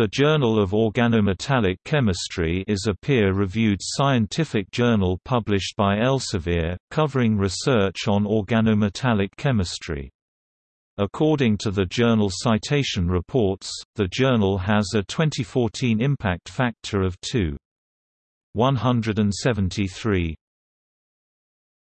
The Journal of Organometallic Chemistry is a peer-reviewed scientific journal published by Elsevier, covering research on organometallic chemistry. According to the journal Citation Reports, the journal has a 2014 impact factor of 2.173.